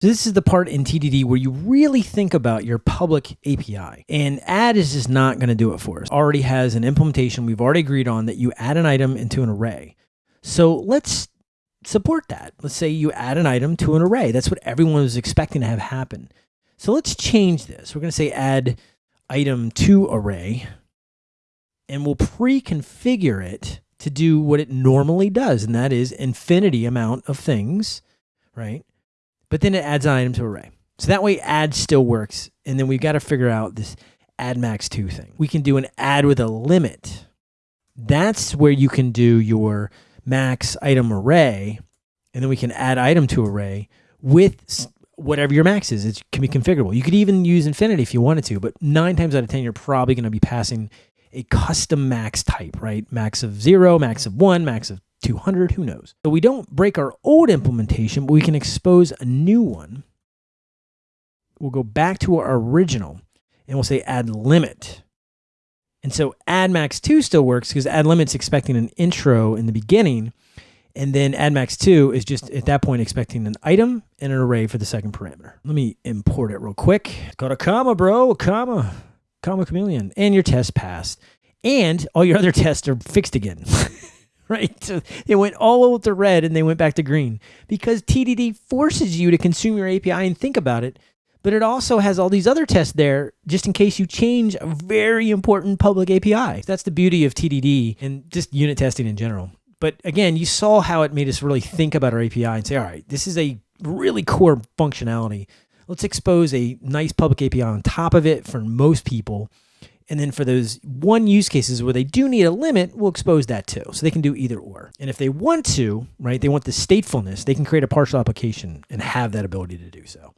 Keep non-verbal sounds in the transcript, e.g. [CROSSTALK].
So this is the part in TDD where you really think about your public API. And add is just not going to do it for us. Already has an implementation we've already agreed on that you add an item into an array. So let's support that. Let's say you add an item to an array. That's what everyone was expecting to have happen. So let's change this. We're going to say add item to array and we'll pre-configure it to do what it normally does. And that is infinity amount of things, right? But then it adds an item to array. So that way add still works. And then we've got to figure out this add max two thing. We can do an add with a limit. That's where you can do your max item array. And then we can add item to array with whatever your max is. It can be configurable. You could even use infinity if you wanted to, but nine times out of 10, you're probably going to be passing a custom max type, right? Max of zero, max of one, max of 200, who knows? So we don't break our old implementation, but we can expose a new one. We'll go back to our original and we'll say add limit. And so add max 2 still works because add limit's expecting an intro in the beginning. And then add max 2 is just at that point expecting an item and an array for the second parameter. Let me import it real quick. Got a comma, bro, a comma, comma chameleon. And your test passed. And all your other [LAUGHS] tests are fixed again. [LAUGHS] [LAUGHS] right? So they went all over to red and they went back to green because TDD forces you to consume your API and think about it. But it also has all these other tests there just in case you change a very important public API. That's the beauty of TDD and just unit testing in general. But again, you saw how it made us really think about our API and say, all right, this is a really core functionality. Let's expose a nice public API on top of it for most people and then for those one use cases where they do need a limit, we'll expose that too. So they can do either or. And if they want to, right, they want the statefulness, they can create a partial application and have that ability to do so.